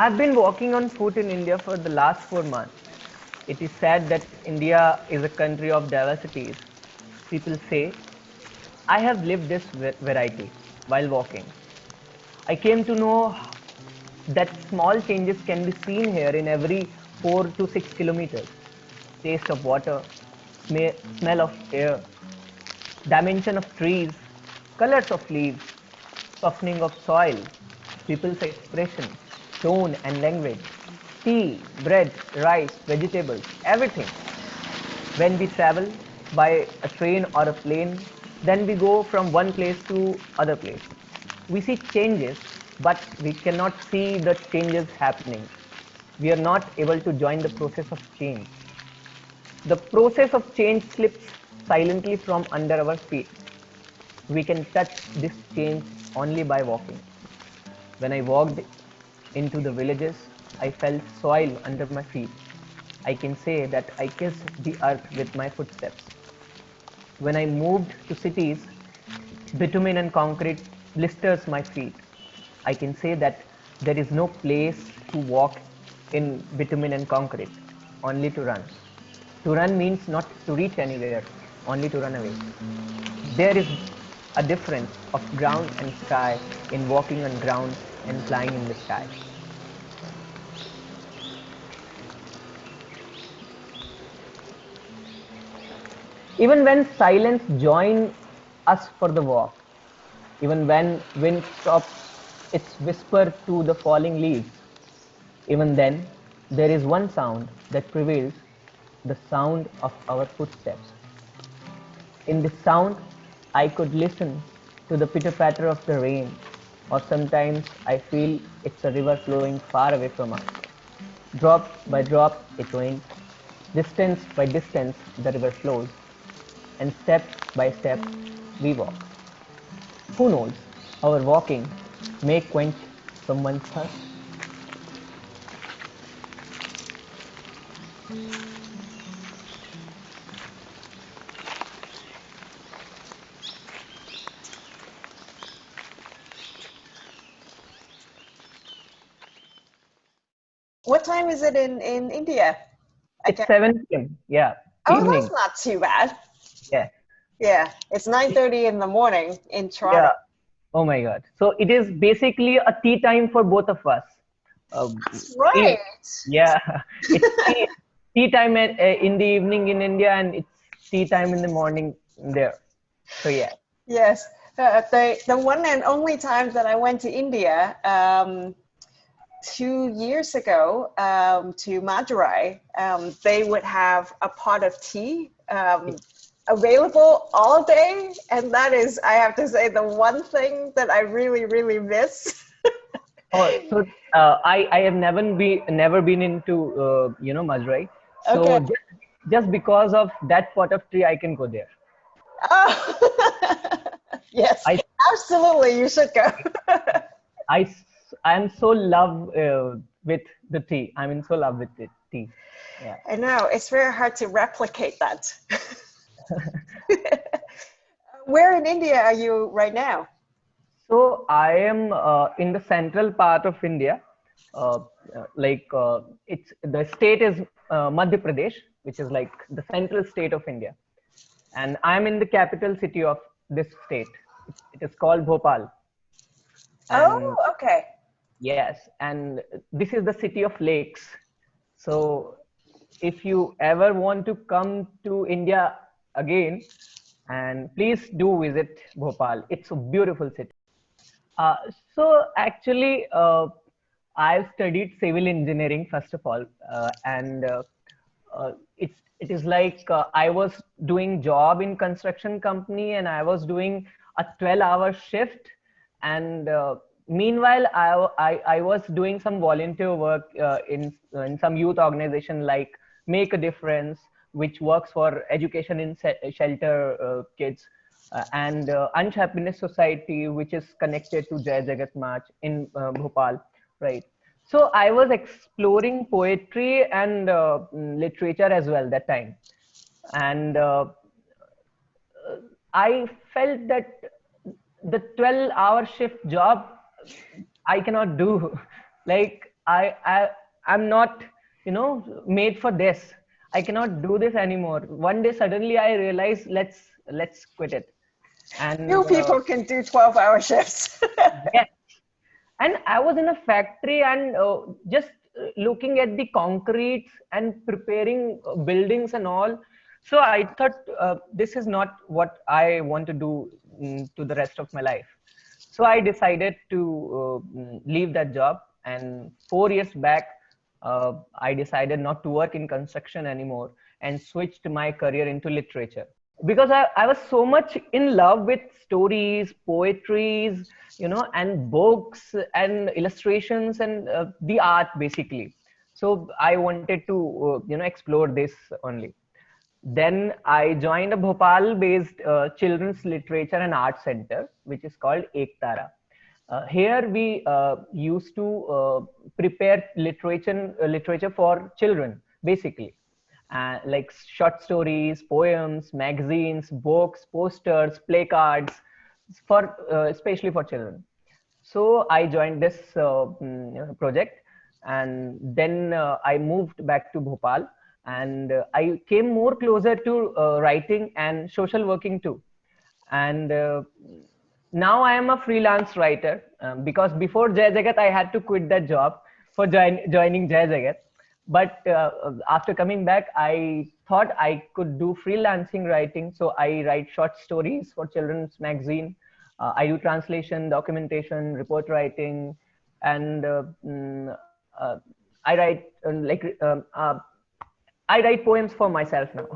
I've been walking on foot in India for the last four months. It is said that India is a country of diversities. People say, I have lived this variety while walking. I came to know that small changes can be seen here in every 4 to 6 kilometers. Taste of water, smell of air, dimension of trees, colors of leaves, softening of soil, people's expression, tone and language, tea, bread, rice, vegetables, everything. When we travel by a train or a plane, then we go from one place to other place. We see changes, but we cannot see the changes happening. We are not able to join the process of change. The process of change slips silently from under our feet. We can touch this change only by walking. When I walked into the villages, I felt soil under my feet. I can say that I kissed the earth with my footsteps. When I moved to cities, bitumen and concrete blisters my feet. I can say that there is no place to walk in bitumen and concrete, only to run. To run means not to reach anywhere, only to run away. There is a difference of ground and sky in walking on ground and flying in the sky. Even when silence joins us for the walk, even when wind stops its whisper to the falling leaves, even then there is one sound that prevails the sound of our footsteps. In this sound, I could listen to the pitter patter of the rain, or sometimes I feel it's a river flowing far away from us. Drop by drop, it rains. Distance by distance, the river flows. And step by step, we walk. Who knows, our walking may quench someone's thirst. What time is it in, in India? It's 7 p.m. Yeah. Oh, evening. that's not too bad. Yeah. Yeah. It's 9.30 in the morning in Toronto. Yeah. Oh my God. So it is basically a tea time for both of us. Um, that's right. yeah. It's tea, tea time at, uh, in the evening in India and it's tea time in the morning there. So yeah. Yes. Uh, the, the one and only time that I went to India, um, two years ago um, to Madurai, um, they would have a pot of tea um, available all day. And that is, I have to say, the one thing that I really, really miss. oh, so uh, I, I have never been, never been into, uh, you know, Madurai. So okay. just, just because of that pot of tea, I can go there. Oh. yes, I, absolutely. You should go. I I'm so love uh, with the tea. I'm in so love with the tea. Yeah. I know it's very hard to replicate that. Where in India are you right now? So I am uh, in the central part of India. Uh, like uh, it's the state is uh, Madhya Pradesh, which is like the central state of India, and I'm in the capital city of this state. It is called Bhopal. oh, okay. Yes, and this is the city of lakes. So if you ever want to come to India again, and please do visit Bhopal. It's a beautiful city. Uh, so actually, uh, I've studied civil engineering first of all, uh, and uh, uh, it's it is like uh, I was doing job in construction company, and I was doing a 12-hour shift, and meanwhile I, I, I was doing some volunteer work in in some youth organization like make a difference which works for education in shelter uh, kids uh, and uh, Ansh Happiness Society, which is connected to Jai Jagat March in uh, Bhopal, right? So I was exploring poetry and literature as well that time, and I felt that the 12-hour shift job I cannot do. Like I, I, I'm not, you know, made for this. I cannot do this anymore. One day suddenly I realized let's let's quit it. And few uh, people uh, can do 12 hour shifts. yes. And I was in a factory and uh, just looking at the concrete and preparing uh, buildings and all. So I thought uh, this is not what I want to do mm, to the rest of my life. So I decided to uh, mm, leave that job. And four years back, uh, I decided not to work in construction anymore and switched my career into literature because I, I was so much in love with stories, poetries, you know, and books and illustrations and uh, the art basically. So I wanted to, uh, you know, explore this only. Then I joined a Bhopal-based uh, children's literature and art center, which is called Ektara. Uh, here we uh, used to uh, prepare literature literature for children basically. Uh, like short stories poems magazines books posters play cards for uh, especially for children. So i joined this um, project and then i moved back to bhopal and i came more closer to writing and social working too. And now I am a freelance writer um, because before Jai Jagat, I had to quit that job for join, joining Jai Jagat. But uh, after coming back, I thought I could do freelancing writing. So I write short stories for children's magazine. Uh, I do translation, documentation, report writing, and uh, mm, uh I write uh, like um, uh, I write poems for myself now.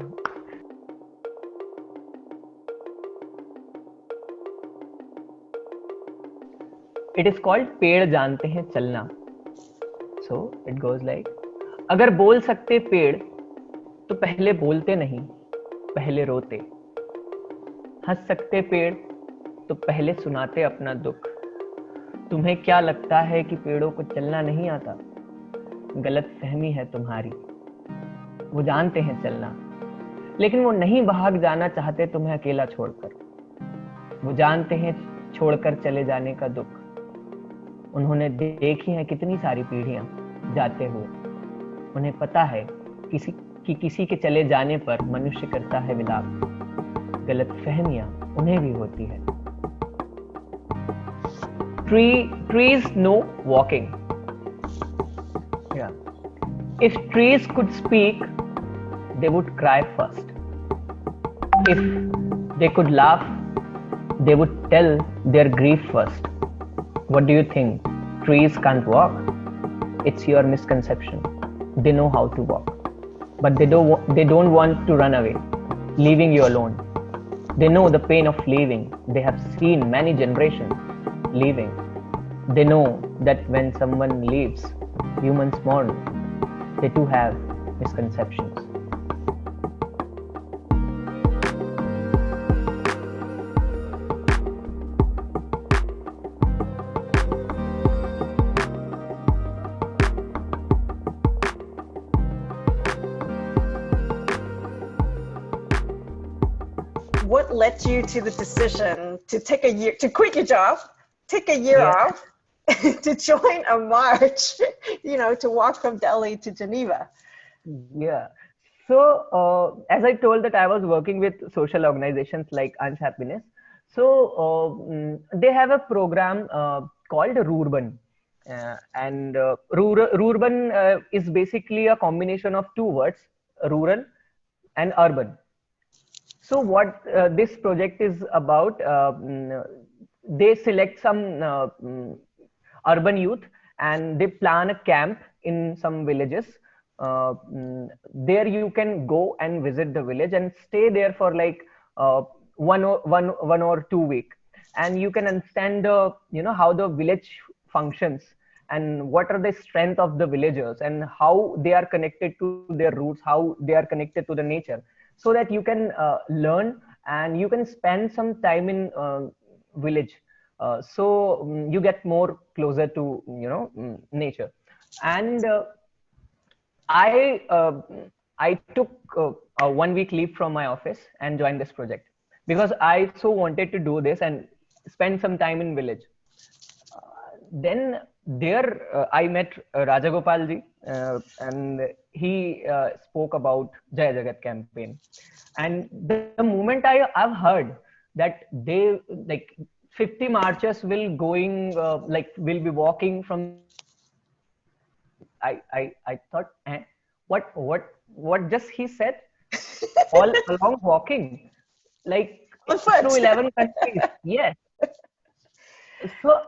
It is called ped जानते हैं चलना। So it goes like अगर बोल सकते पेड़ तो पहले बोलते नहीं, पहले रोते। हंस सकते पेड़ तो पहले सुनाते अपना दुख। तुम्हें क्या लगता है कि पेड़ों को चलना नहीं आता? गलत फहमी है तुम्हारी। वो जानते हैं चलना। लेकिन वो नहीं भाग जाना चाहते तुम्हें अकेला छोड़कर। वो जानते हैं छोड़कर चले जाने का दुख। उन्होंने देखी हैं कितनी सारी पीढ़ियाँ जाते हुए। उन्हें पता है किसी, कि किसी के चले जाने पर मनुष्य करता है विलाप। गलत फहमियाँ उन्हें भी होती है। If trees could speak they would cry first if they could laugh they would tell their grief first What do you think? Trees can't walk? It's your misconception. They know how to walk. But they don't, they don't want to run away, leaving you alone. They know the pain of leaving. They have seen many generations leaving. They know that when someone leaves, humans mourn. They too have misconceptions. To the decision to take a year to quit your job, take a year yeah. off, to join a march, you know, to walk from Delhi to Geneva? Yeah. So, uh, as I told that I was working with social organizations like Ansh Happiness. So, uh, mm, they have a program uh, called Rurban. Uh, and uh, Rurban uh, is basically a combination of two words, rural and urban. So what uh, this project is about, uh, mm, they select some uh, mm, urban youth and they plan a camp in some villages. Uh, mm, there you can go and visit the village and stay there for like uh, one or one one or two week, and you can understand the you know how the village functions and what are the strength of the villagers and how they are connected to their roots, how they are connected to the nature so that you can uh, learn and you can spend some time in uh, village. Uh, so um, you get more closer to you know um, nature. And uh, i uh, i took uh, a one week leave from my office and joined this project because i so wanted to do this and spend some time in village. Then there I met uh, Rajagopalji, uh, and he uh, spoke about Jai Jagat campaign. And the, the moment I have heard that they like 50 marchers will going uh, like will be walking from I I I thought eh, what what what just he said? All along walking like through 11 countries yes. So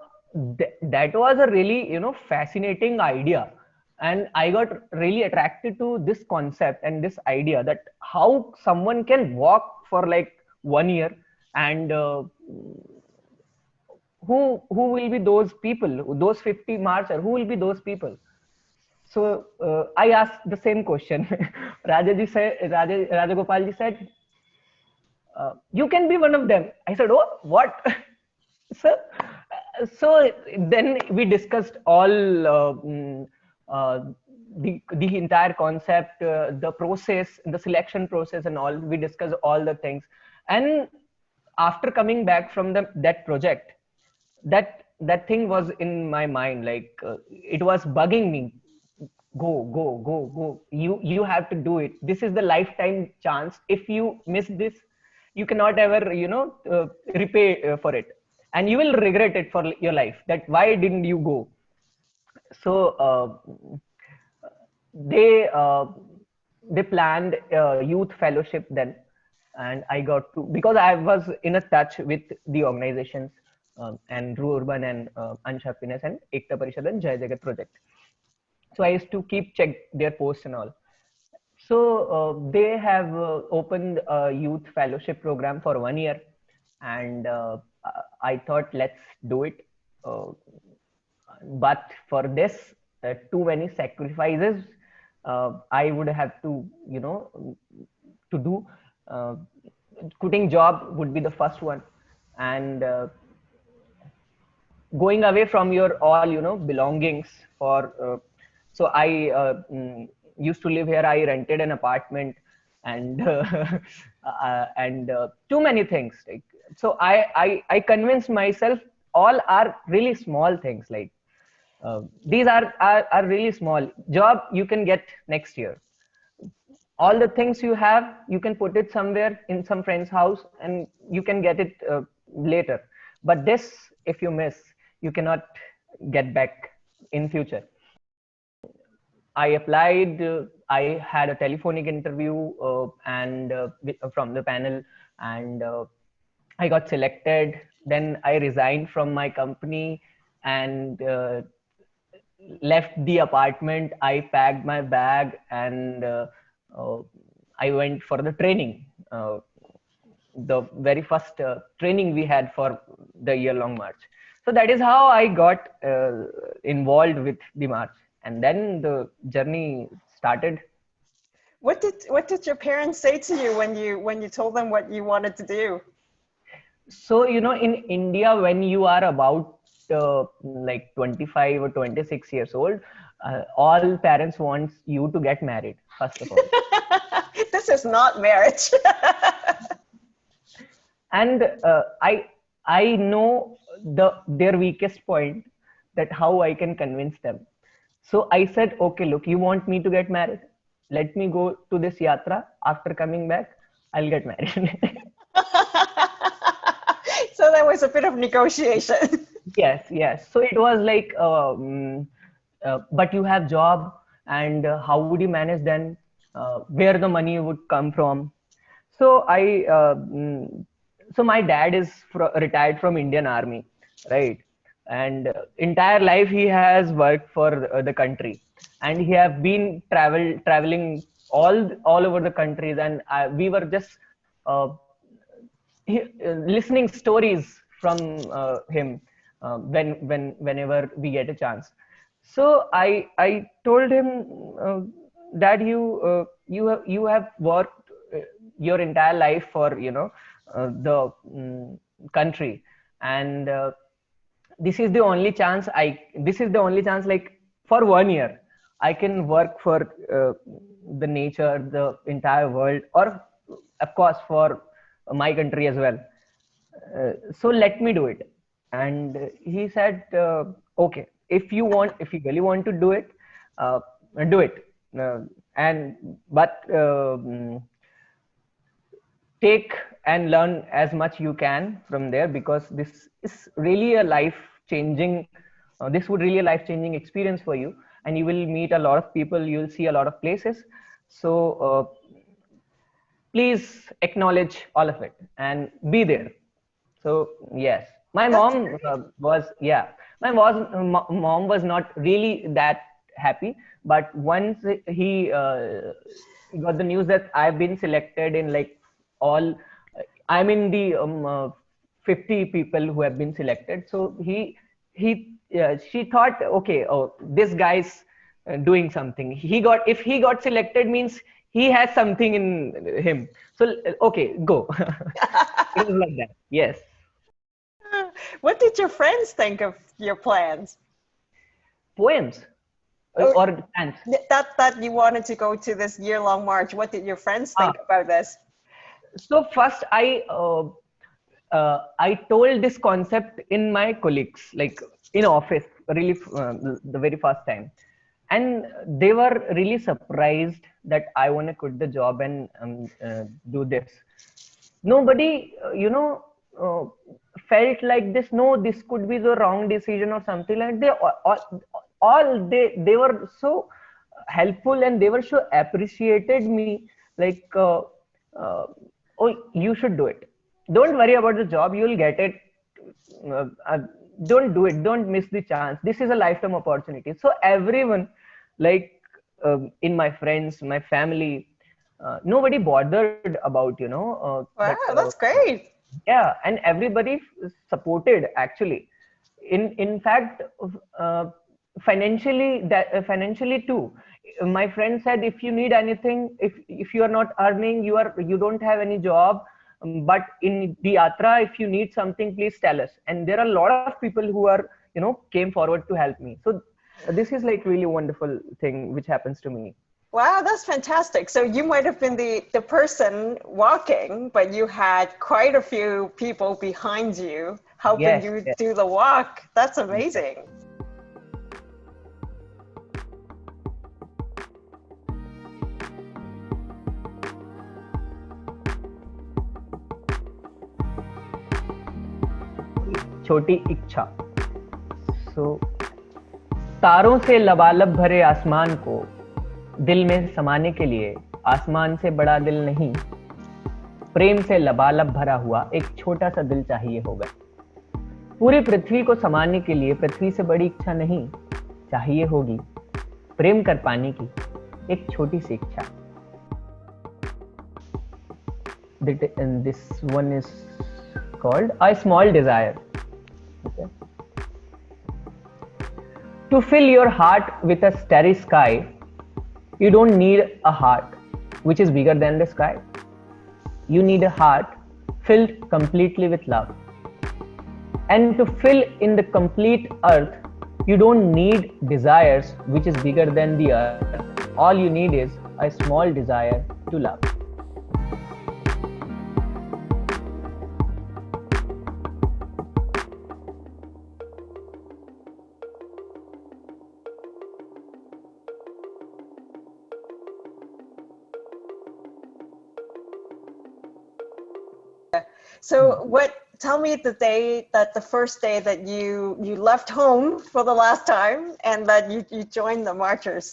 th- that was a really you know fascinating idea and i got really attracted to this concept and this idea that how someone can walk for like one year and uh, who who will be those people those 50 marcher who will be those people? So uh, i asked the same question. Rajaji said Raja, rajagopalji said uh, you can be one of them. I said oh what? So so then we discussed all uh, mm, uh, the the entire concept uh, the process the selection process and all we discussed all the things. And after coming back from the that project that that thing was in my mind like uh, it was bugging me. Go go go go. You you have to do it. This is the lifetime chance. If you miss this you cannot ever you know uh, repay uh, for it. And you will regret it for your life that why didn't you go so uh, they uh, they planned youth fellowship then and i got to because i was in a touch with the organizations um, and Rurban and uh, Ansh Happiness and Ekta Parishad and Jai Jagat project. So I used to keep check their posts and all. So uh, they have uh, opened a youth fellowship program for one year, and uh, I thought let's do it. But for this, uh, too many sacrifices uh, I would have to, you know, to do. Uh, quitting job would be the first one, and uh, going away from your all you know belongings for uh, so i uh, mm, used to live here i rented an apartment and and too many things like so I, I i convinced myself all are really small things like uh, these are, are are really small. Job you can get next year. All the things you have you can put it somewhere in some friend's house and you can get it uh, later. But this if you miss you cannot get back in future. I applied uh, i had a telephonic interview uh, and uh, from the panel and uh, i got selected. Then i resigned from my company and uh, left the apartment i packed my bag and uh, uh, i went for the training. Uh, the very first uh, training we had for the year long march. So that is how i got uh, involved with the march. And then the journey started. What did what did your parents say to you when you when you told them what you wanted to do? so you know in india when you are about uh, like 25 or 26 years old uh, all parents wants you to get married first of all. This is not marriage. and uh, i i know the their weakest point that how i can convince them. So i said okay look you want me to get married? Let me go to this yatra. After coming back i'll get married. So there was a bit of negotiation. Yes yes. So it was like um, uh, but you have job and uh, how would you manage then uh, where the money would come from? So i uh, mm, so my dad is fro- retired from indian army right? And uh, entire life he has worked for uh, the country. And he have been travel traveling all all over the countries. And uh, we were just he, listening stories from him uh, when when whenever we get a chance. So i i told him uh, that you uh, you have you have worked uh, your entire life for you know uh, the mm, country. And uh, this is the only chance i this is the only chance like for one year i can work for the nature the entire world or of course for my country as well. So let me do it and he said uh, okay if you want if you really want to do it uh, do it. Uh, and but um, take and learn as much you can from there because this is really a life changing uh, this would really a life changing experience for you. And you will meet a lot of people you'll see a lot of places. So uh, please acknowledge all of it and be there. So yes my mom uh, was yeah. My was mom was not really that happy but once he uh, got the news that i've been selected in like all i'm in the um, uh, 50 people who have been selected. So he he uh, she thought okay oh this guy's uh, doing something. He got if he got selected means he has something in him. So okay go. It was like that. Yes what did your friends think of your plans? Poems. Oh, or plans that that you wanted to go to this year long march what did your friends think ah. about this? So first i uh, uh, i told this concept in my colleagues like in office really uh, the very first time. And they were really surprised that i want to quit the job and um, uh, do this. Nobody uh, you know uh, felt like this no this could be the wrong decision or something like they all, all they they were so helpful and they were so appreciated me like uh, uh, oh you should do it. Don't worry about the job you'll get it. Uh, uh, don't do it. Don't miss the chance. This is a lifetime opportunity. So everyone like um, in my friends my family uh, nobody bothered about you know uh, wow that, that's great yeah and everybody supported actually. In in fact uh, financially that uh, financially too. My friend said if you need anything if if you are not earning you are you don't have any job um, but in the yatra if you need something please tell us. And there are a lot of people who are you know came forward to help me. So this is like really wonderful thing which happens to me Wow, that's fantastic. So you might have been the, the person walking, but you had quite a few people behind you helping yes, you yes. do the walk. That's amazing. छोटी इच्छा सो so, तारों से लबालब भरे आसमान को दिल में समाने के लिए आसमान से बड़ा दिल नहीं, प्रेम से लबालब भरा हुआ एक छोटा सा दिल चाहिए होगा। पूरी पृथ्वी को समाने के लिए, पृथ्वी से बड़ी इच्छा नहीं, चाहिए होगी प्रेम कर पाने की एक छोटी सी इच्छा। This one is called a small desire to fill your heart with a starry sky You don't need a heart which is bigger than the sky. You need a heart filled completely with love. And to fill in the complete earth, you don't need desires which is bigger than the earth. All you need is a small desire to love. Me the day that the first day that you you left home for the last time and that you, you joined the marchers.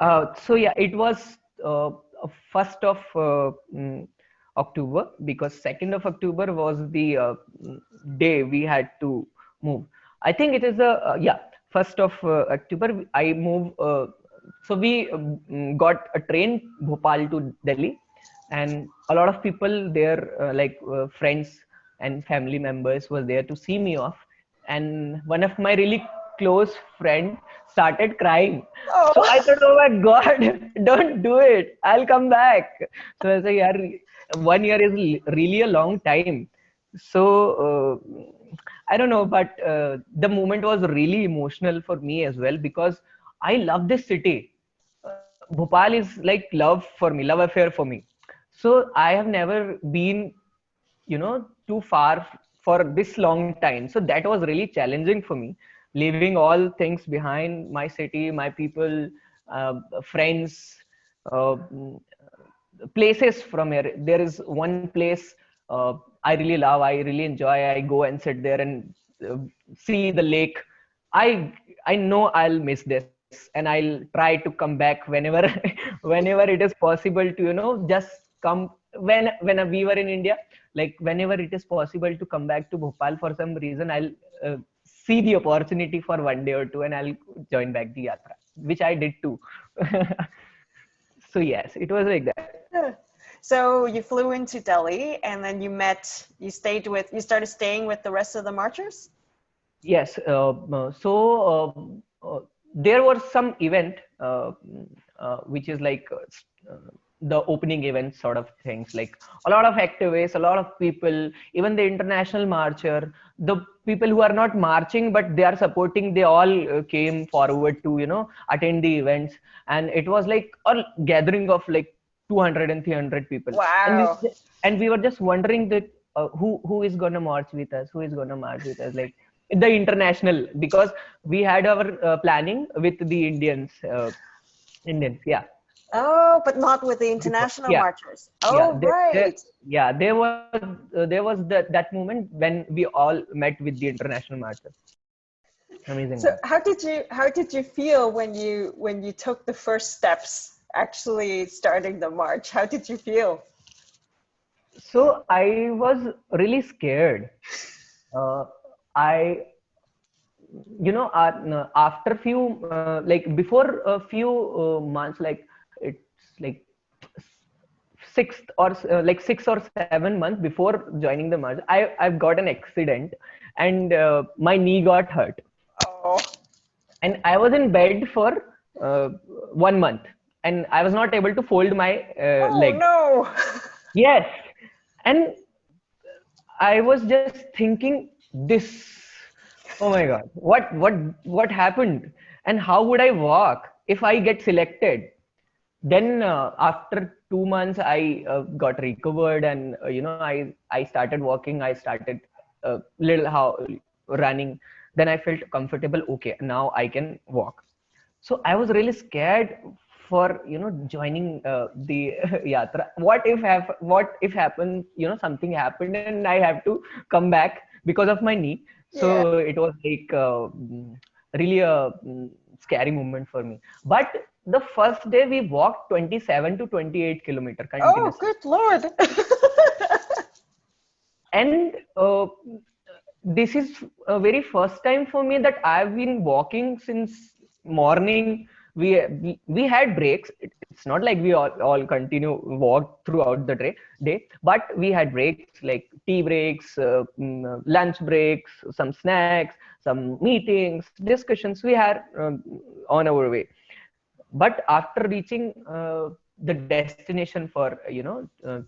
Uh, so yeah it was uh, first of uh, mm, october because second of october was the uh, day we had to move. I think it is a yeah first of october i moved so we um, got a train bhopal to delhi and a lot of people there uh, like uh, friends and family members were there to see me off. And one of my really close friend started crying. Oh. so i thought oh my god don't do it. I'll come back. So i said yeah one year is really a long time. So uh, i don't know but uh, the moment was really emotional for me as well because i love this city. Uh, bhopal is like love for me love affair for me. So i have never been you know too far for this long time. So that was really challenging for me leaving all things behind my city my people uh, friends uh, places from here. There is one place uh, i really love i really enjoy. I go and sit there and uh, see the lake. I i know i'll miss this and i'll try to come back whenever whenever it is possible to you know just come when when we were in india like whenever it is possible to come back to bhopal for some reason i'll uh, see the opportunity for one day or two and i'll join back the yatra which i did too. So yes it was like that. So you flew into delhi and then you met you stayed with you started staying with the rest of the marchers? Yes uh, uh so uh, uh, there was some event uh, which is like the opening event sort of things. Like a lot of activists a lot of people even the international marcher the people who are not marching but they are supporting they all uh, came forward to you know attend the events. And it was like a gathering of like 200 and 300 people. Wow. and we, and we were just wondering that uh, who who is going to march with us? Who is going to march with us? Like the international because we had our uh, planning with the indians uh, indians yeah Oh, but not with the international yeah. marchers. Oh, yeah, there, right. There, yeah, there was uh, there was that that moment when we all met with the international marchers. Amazing. So, how did you how did you feel when you when you took the first steps, actually starting the march? How did you feel? So I was really scared. Uh, I you know uh, after a few uh, like before a few uh, months like it's like six or uh, like six or seven months before joining the march i i've got an accident and uh, my knee got hurt. Oh. and i was in bed for uh, one month and i was not able to fold my uh, oh, leg. no. Yes. And i was just thinking this. Oh my god. What what what happened? And how would i walk if i get selected then uh, after two months i uh, got recovered and uh, you know i i started walking. I started a uh, little how running. Then i felt comfortable. Okay now i can walk. So i was really scared for you know joining uh, the yatra. What if have what if happen you know something happened and i have to come back because of my knee? So yeah. it was like uh, really a mm, scary moment for me. But the first day we walked 27 to 28 kilometer continuously. Oh, good lord! and uh, this is a very first time for me that I've been walking since morning. We we, we had breaks. It's not like we all, all continue walk throughout the day, day, but we had breaks like tea breaks, uh, mm, lunch breaks, some snacks, some meetings, discussions. We had um, on our way but after reaching uh, the destination for you know uh,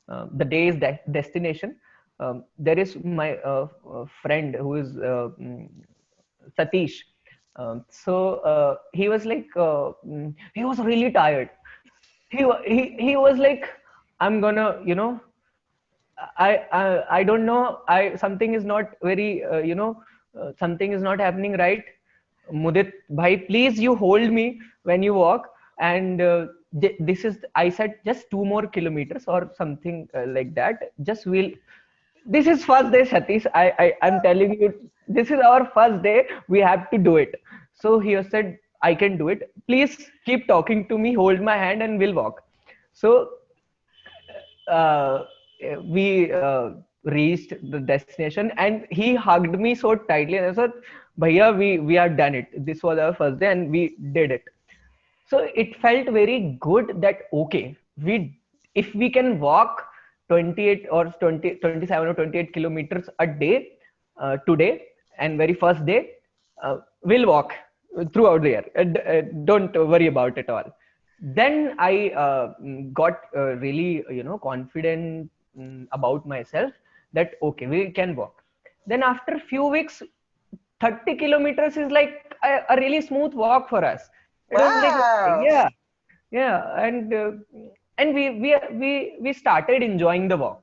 uh, the day's de- destination um, there is my uh, uh, friend who is uh, mm, satish. Um, so he was like mm, he was really tired. He, he he was like i'm gonna you know I, I i don't know. I something is not very you know something is not happening right mudit bhai please you hold me when you walk. And uh, this is i said just two more kilometers or something uh, like that. Just will this is first day satish. I, I i'm telling you this is our first day. We have to do it. So he said i can do it. Please keep talking to me. Hold my hand and we'll walk. So uh, we uh, reached the destination and he hugged me so tightly. And i said bhaiya we we are done it. This was our first day and we did it. So it felt very good that okay we if we can walk 28 or 20 27 or 28 kilometers a day uh, today and very first day uh, we'll walk throughout the year. Uh, don't worry about it all. Then i uh, got uh, really you know confident um, about myself that okay we can walk. Then after a few weeks 30 kilometers is like a, a really smooth walk for us. Wow. Like, yeah yeah and uh, and we we we we started enjoying the walk.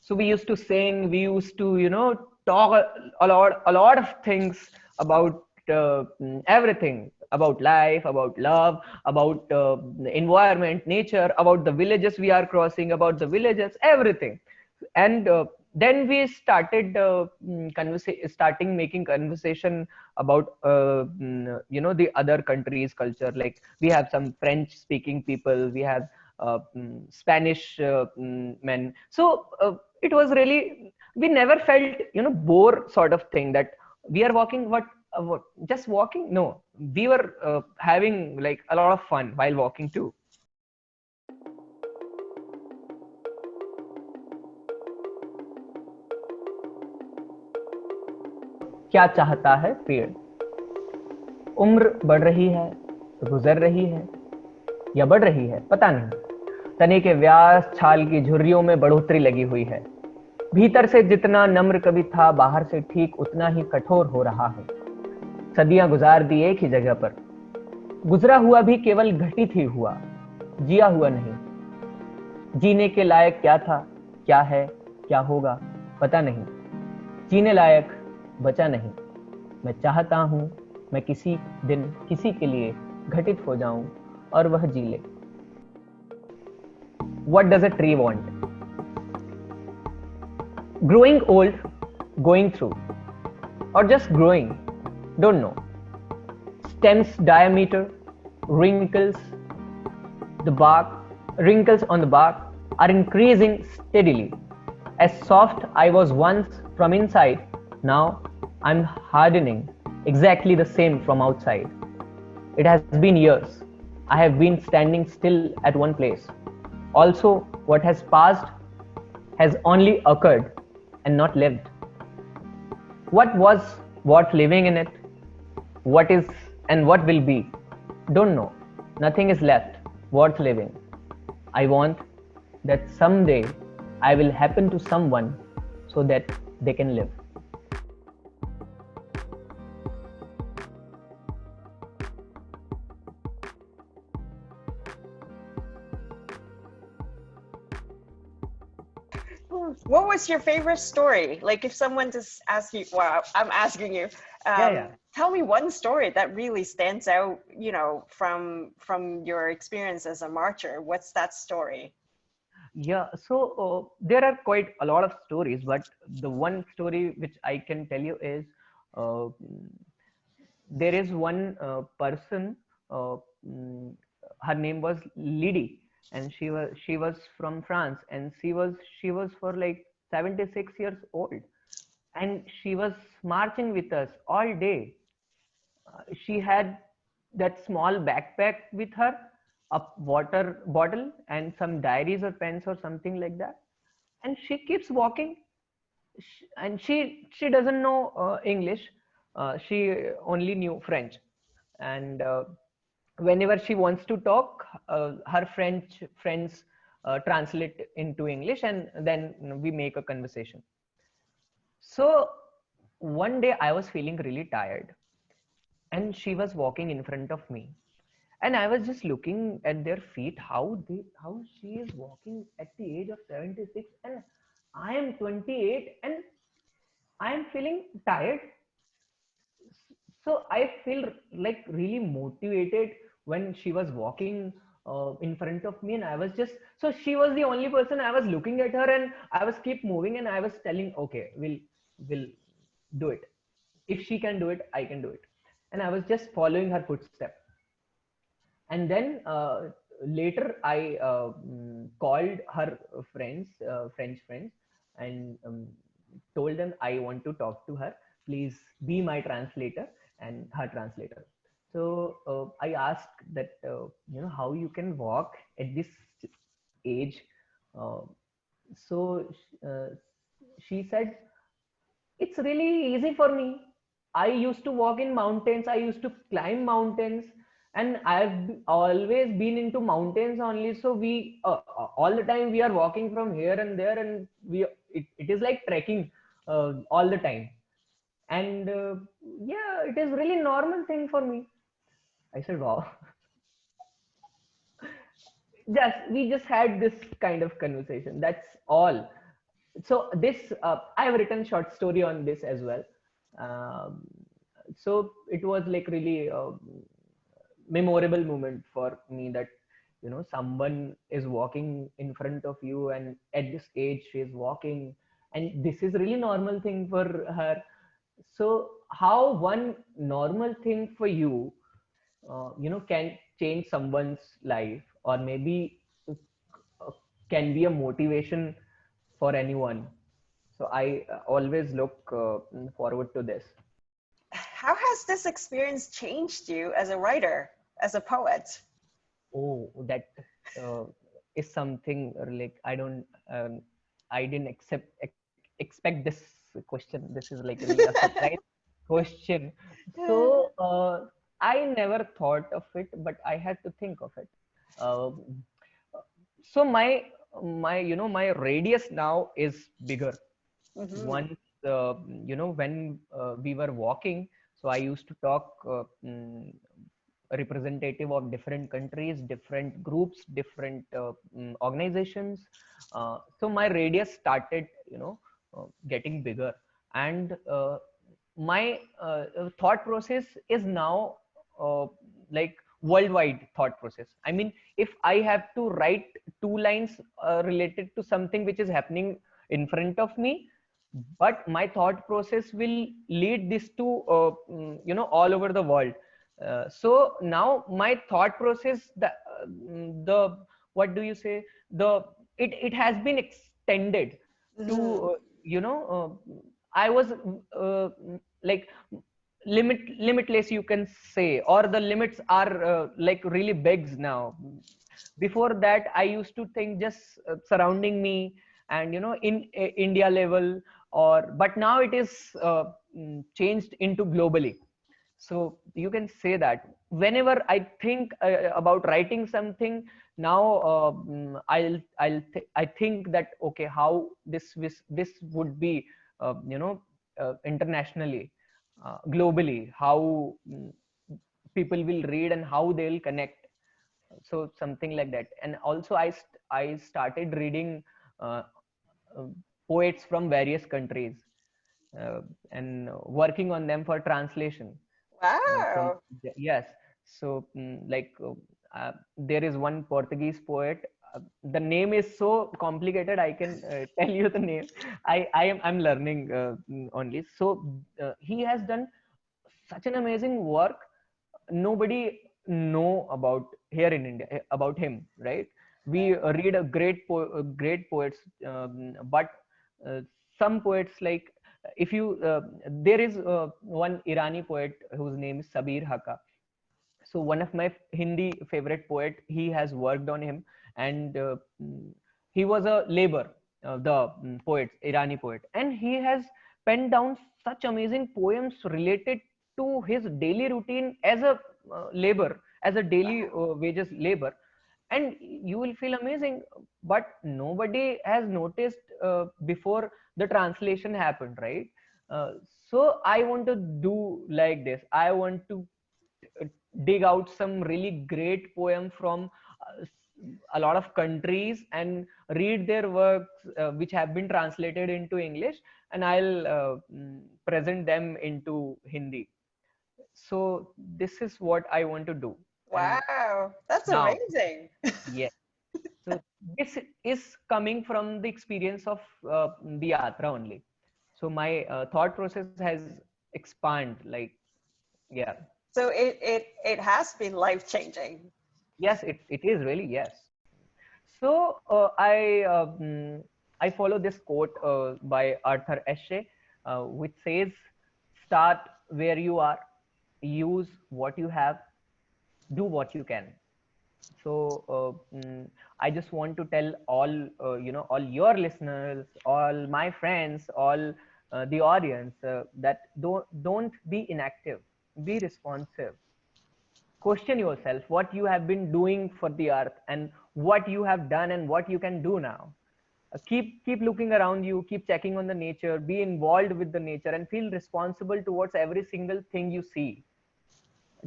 So we used to sing we used to you know talk a, a lot a lot of things about uh, everything about life about love about uh, environment nature about the villages we are crossing about the villages everything. And uh, then we started uh, conversa- starting making conversation about uh, you know the other countries culture. Like we have some french speaking people we have uh, spanish uh, men. So uh, it was really we never felt you know bore sort of thing that we are walking what, uh, just walking? No. We were having like a lot of fun while walking too क्या चाहता है पेड़? उम्र बढ़ रही है, गुजर रही है या बढ़ रही है, पता नहीं। तने के व्यास छाल की झुर्रियों में बढ़ोतरी लगी हुई है। भीतर से जितना नम्र कभी था, बाहर से ठीक उतना ही कठोर हो रहा है। सदियाँ गुजार दी एक ही जगह पर। गुजरा हुआ भी केवल घटित ही हुआ, जिया हुआ नहीं। जीने के लायक क्या था, क्या है, क्या होगा, पता नहीं। जीने लायक बचा नहीं। मैं चाहता हूँ मैं किसी दिन किसी के लिए घटित हो जाऊँ और वह जी ले। What does a tree want growing old going through or just growing don't know stems diameter wrinkles the bark wrinkles on the bark are increasing steadily as soft I was once from inside now I'm hardening exactly the same from outside. It has been years. I have been standing still at one place. Also, what has passed has only occurred and not lived. What was what living in it? What is and what will be? Don't know. Nothing is left worth living. I want that someday I will happen to someone so that they can live. What was your favorite story? Like if someone just asks you, well, I'm asking you, um, yeah, yeah. tell me one story that really stands out, you know, from from your experience as a marcher. What's that story? Yeah, so uh, there are quite a lot of stories, but the one story which I can tell you is uh, there is one uh, person, uh, mm, her name was Lydie and she was she was from france and she was she was for like 76 years old. And she was marching with us all day. Uh, she had that small backpack with her a water bottle and some diaries or pens or something like that. And she keeps walking. And she she doesn't know uh, english. Uh, she only knew french. And uh, whenever she wants to talk, uh, her French friends uh, translate into English and then we make a conversation. So one day I was feeling really tired and she was walking in front of me and I was just looking at their feet, how they, how she is walking at the age of 76 and I am 28 and I am feeling tired. So I feel like really motivated when she was walking uh, in front of me and i was just so she was the only person i was looking at her and i was keep moving and i was telling okay we'll we'll do it. If she can do it i can do it. And i was just following her footstep. And then uh, later i uh, called her friends uh, french friends and um, told them i want to talk to her. Please be my translator and her translator so uh, I asked that uh, you know how you can walk at this age. Uh, so uh, she said, "It's really easy for me. I used to walk in mountains. I used to climb mountains." And I've always been into mountains only. So we uh, uh, all the time we are walking from here and there, and we it, it is like trekking all the time and uh, yeah it is really normal thing for me I said, wow. just we just had this kind of conversation. That's all. so this uh, i have written short story on this as well um, so it was like really a memorable moment for me that you know someone is walking in front of you and at this age she is walking and this is really normal thing for her so how one normal thing for you uh, you know can change someone's life or maybe uh, can be a motivation for anyone? So i uh, always look uh, forward to this. How has this experience changed you as a writer as a poet? Oh that uh, is something like i don't um, i didn't accept ex- expect this question this is like really a surprise question. So uh, i never thought of it but i had to think of it. Um, so my my you know my radius now is bigger. Mhm. once uh, you know when uh, we were walking so i used to talk uh, mm, representative of different countries different groups different uh, mm, organizations. Uh, so my radius started you know getting bigger. And uh, my uh, thought process is now uh, like worldwide thought process. I mean if i have to write two lines uh, related to something which is happening in front of me but my thought process will lead this to uh, mm, you know all over the world. Uh, so now my thought process the uh, the what do you say? The it it has been extended to uh, you know uh, i was uh, like limit limitless you can say or the limits are uh, like really big now. Before that i used to think just surrounding me and you know in india level or but now it is mm, changed into globally. So you can say that. Whenever i think uh, about writing something now uh, mm, i'll i'll th- i think that okay how this this, this would be uh, you know uh, internationally uh, globally how mm, people will read and how they'll connect. So something like that. And also i st- i started reading uh, uh, poets from various countries uh, and working on them for translation. Uh, from wow. Yes. So mm, like uh, there is one portuguese poet. Uh, the name is so complicated i can uh, tell you the name. I i am i'm learning uh, only. So uh, he has done such an amazing work. Nobody know about here in india eh, about him right? We read a great po- great poets um, but some poets like if you there is one irani poet whose name is sabir haka so one of my hindi favorite poet he has worked on him and uh, he was a labor uh, the mm, poet irani poet. And he has penned down such amazing poems related to his daily routine as a uh, labor as a daily uh, wages labor. And you will feel amazing but nobody has noticed uh, before the translation happened right? Uh, so i want to do like this. I want to dig out some really great poem from uh, a lot of countries and read their works uh, which have been translated into english and i'll uh, mm, present them into hindi. So this is what i want to do. Wow that's now amazing. Yes. So this is coming from the experience of uh, the yatra only. So my uh, thought process has expanded like yeah so it it it has been life changing yes it, it is really yes. So uh, i um, i follow this quote uh, by arthur ashe uh, which says start where you are use what you have do what you can. So uh, mm, i just want to tell all uh, you know all your listeners all my friends all uh, the audience that don't don't be inactive be responsive. Question yourself what you have been doing for the earth and what you have done and what you can do now. Uh, keep keep looking around you keep checking on the nature be involved with the nature and feel responsible towards every single thing you see.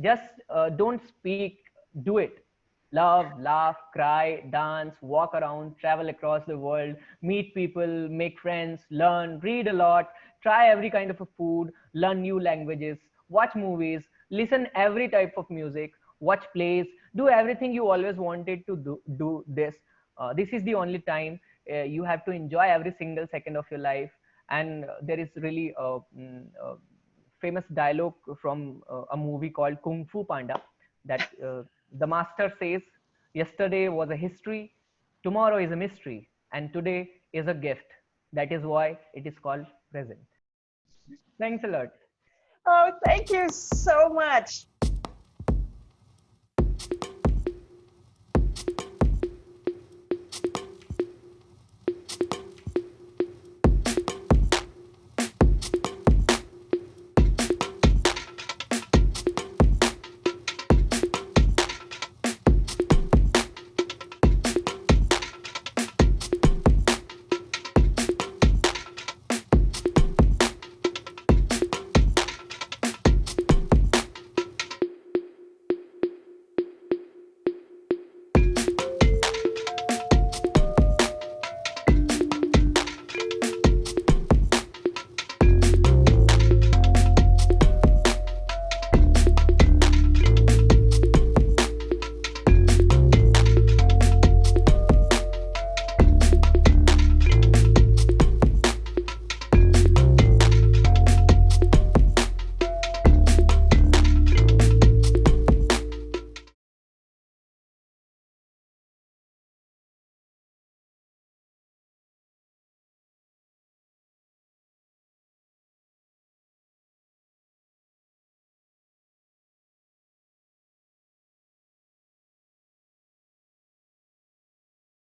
Just uh, don't speak do it. Love laugh cry dance walk around travel across the world meet people make friends learn read a lot try every kind of a food learn new languages watch movies listen every type of music watch plays do everything you always wanted to do do this. Uh, this is the only time uh, you have to enjoy every single second of your life. And there is really a, mm, a famous dialogue from uh, a movie called kung fu panda that uh, the master says yesterday was a history tomorrow is a mystery and today is a gift. That is why it is called present. Thanks a lot Oh, thank you so much.